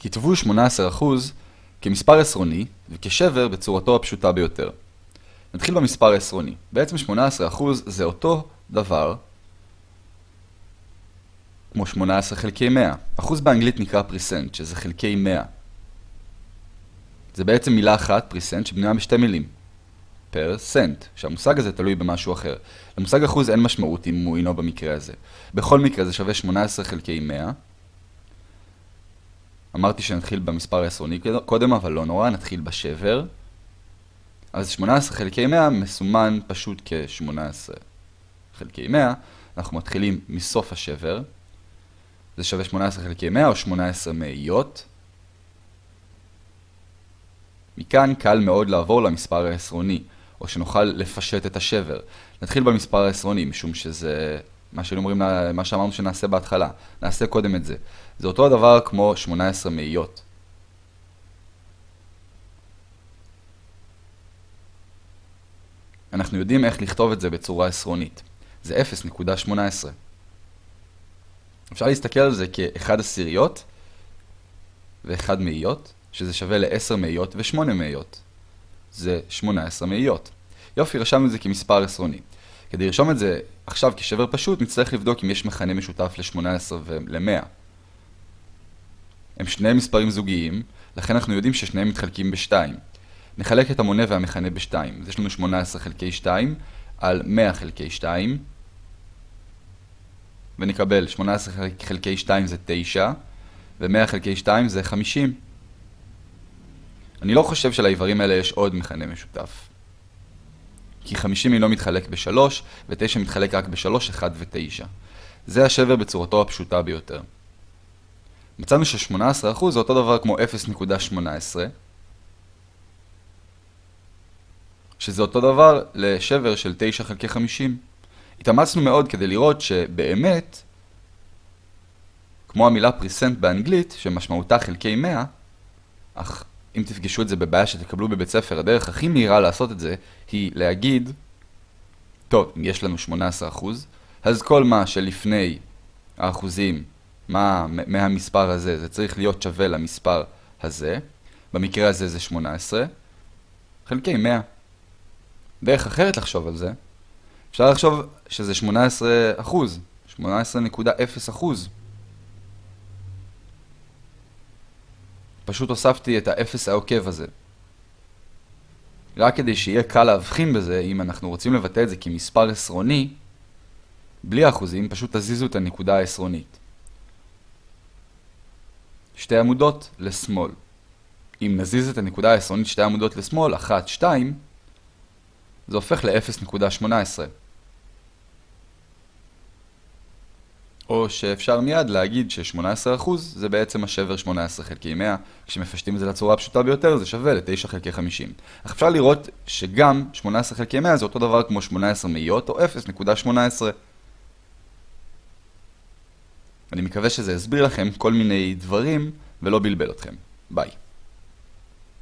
כתבו 18% כמספר עשרוני וכשבר בצורתו הפשוטה ביותר. נתחיל במספר העשרוני. בעצם 18% זה אותו דבר כמו 18 חלקי 100. אחוז באנגלית נקרא פריסנט, שזה חלקי 100. זה בעצם מילה אחת, פריסנט, שבנויה בשתי מילים. פר סנט, שהמושג הזה תלוי במשהו אחר. למושג אחוז אין משמעות אם הוא אינו במקרה הזה. בכל מקרה זה שווה 18 חלקי 100. אמרתי שנתחיל במספר העשרוני קודם, אבל לא נורא, נתחיל בשבר. אז 18 חלקי 100 מסומן פשוט כ-18 חלקי 100. אנחנו מתחילים מסוף השבר. זה שווה 18 חלקי 100 או 18 מאיות. מכאן קל מאוד לעבור למספר העשרוני, או שנוכל לפשט את השבר. נתחיל במספר העשרוני, משום שזה מה שהיינו אומרים, מה שאמרנו שנעשה בהתחלה. נעשה קודם את זה. זה אותו הדבר כמו 18 מאיות. אנחנו יודעים איך לכתוב את זה בצורה עשרונית. זה 0.18. אפשר להסתכל על זה כ-1 עשיריות ו-1 מאיות, שזה שווה ל-10 מאיות ו-8 מאיות. זה 18 מאיות. יופי, רשמנו את זה כמספר עשרוני. כדי לרשום את זה עכשיו כשבר פשוט, נצטרך לבדוק אם יש מכנה משותף ל-18 ול-100. הם שני מספרים זוגיים, לכן אנחנו יודעים ששניהם מתחלקים ב-2. נחלק את המונה והמכנה ב-2. אז יש לנו 18 חלקי 2 על 100 חלקי 2, ונקבל 18 חלקי 2 זה 9, ו-100 חלקי 2 זה 50. אני לא חושב שלאיברים האלה יש עוד מכנה משותף. כי 50 אינו מתחלק ב-3, ו-9 מתחלק רק ב-3, 1 ו-9. זה השבר בצורתו הפשוטה ביותר. מצאנו ש-18% זה אותו דבר כמו 0.18, שזה אותו דבר לשבר של 9 חלקי 50. התאמצנו מאוד כדי לראות שבאמת, כמו המילה פריסנט באנגלית, שמשמעותה חלקי 100, אך אם תפגשו את זה בבעיה שתקבלו בבית ספר, הדרך הכי מהירה לעשות את זה היא להגיד, טוב, אם יש לנו 18%, אז כל מה שלפני האחוזים מה, מהמספר הזה, זה צריך להיות שווה למספר הזה, במקרה הזה זה 18, חלקי 100. דרך אחרת לחשוב על זה, אפשר לחשוב שזה 18 אחוז, 18.0 אחוז. פשוט הוספתי את האפס העוקב הזה. רק כדי שיהיה קל להבחין בזה, אם אנחנו רוצים לבטא את זה כמספר עשרוני, בלי אחוזים, פשוט תזיזו את הנקודה העשרונית. שתי עמודות לשמאל. אם נזיז את הנקודה העשרונית שתי עמודות לשמאל, 1, 2, זה הופך ל-0.18. או שאפשר מיד להגיד ש-18% זה בעצם השבר 18 חלקי 100, כשמפשטים את זה לצורה הפשוטה ביותר זה שווה ל-9 חלקי 50. אך אפשר לראות שגם 18 חלקי 100 זה אותו דבר כמו 18 מאיות או 0.18. אני מקווה שזה הסביר לכם כל מיני דברים ולא בלבל אתכם. ביי.